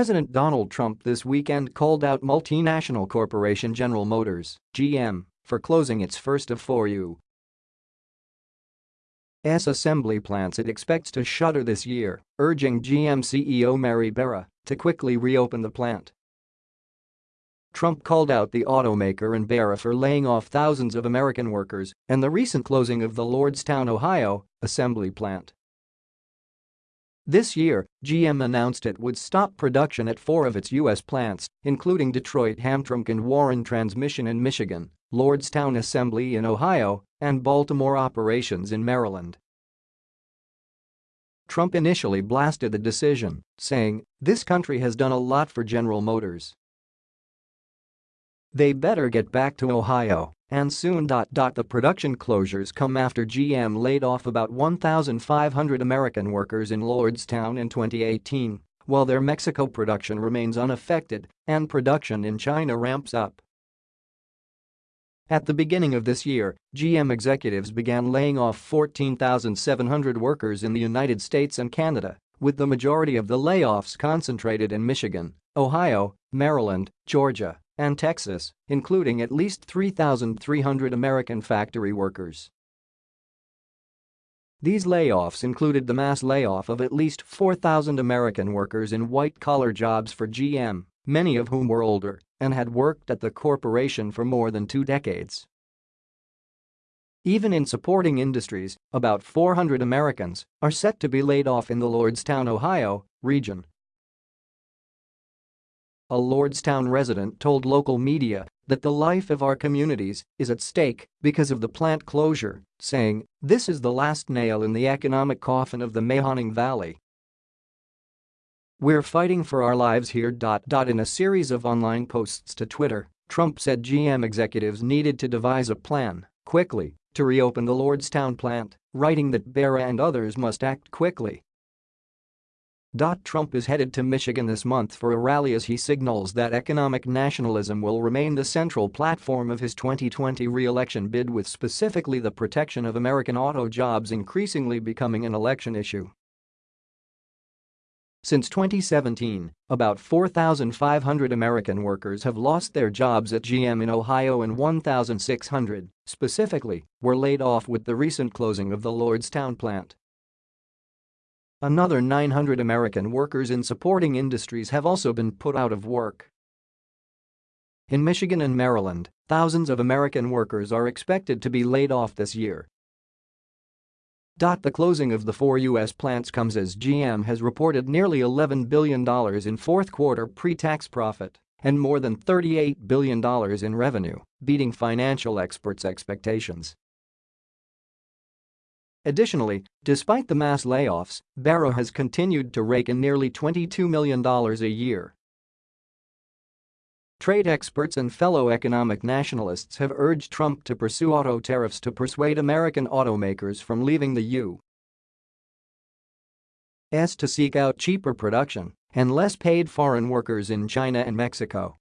President Donald Trump this weekend called out multinational corporation General Motors, GM, for closing its first of four U.S. assembly plants it expects to shutter this year, urging GM CEO Mary Barra to quickly reopen the plant. Trump called out the automaker and Barra for laying off thousands of American workers and the recent closing of the Lordstown, Ohio, assembly plant. This year, GM announced it would stop production at four of its U.S. plants, including Detroit Hamtramck and Warren Transmission in Michigan, Lordstown Assembly in Ohio, and Baltimore operations in Maryland. Trump initially blasted the decision, saying, this country has done a lot for General Motors. They better get back to Ohio, and soon. The production closures come after GM laid off about 1,500 American workers in Lordstown in 2018, while their Mexico production remains unaffected and production in China ramps up. At the beginning of this year, GM executives began laying off 14,700 workers in the United States and Canada, with the majority of the layoffs concentrated in Michigan, Ohio, Maryland, Georgia, and Texas, including at least 3,300 American factory workers. These layoffs included the mass layoff of at least 4,000 American workers in white-collar jobs for GM, many of whom were older and had worked at the corporation for more than two decades. Even in supporting industries, about 400 Americans are set to be laid off in the Lordstown, Ohio, region a Lordstown resident told local media that the life of our communities is at stake because of the plant closure, saying, this is the last nail in the economic coffin of the Mahoning Valley. We're fighting for our lives here. In a series of online posts to Twitter, Trump said GM executives needed to devise a plan, quickly, to reopen the Lordstown plant, writing that Barra and others must act quickly Trump is headed to Michigan this month for a rally as he signals that economic nationalism will remain the central platform of his 2020 re-election bid with specifically the protection of American auto jobs increasingly becoming an election issue. Since 2017, about 4,500 American workers have lost their jobs at GM in Ohio and 1,600, specifically, were laid off with the recent closing of the Lordstown plant. Another 900 American workers in supporting industries have also been put out of work. In Michigan and Maryland, thousands of American workers are expected to be laid off this year. The closing of the four U.S. plants comes as GM has reported nearly $11 billion in fourth-quarter pre-tax profit and more than $38 billion in revenue, beating financial experts' expectations. Additionally, despite the mass layoffs, Barra has continued to rake in nearly $22 million a year. Trade experts and fellow economic nationalists have urged Trump to pursue auto tariffs to persuade American automakers from leaving the U.S. to seek out cheaper production and less paid foreign workers in China and Mexico.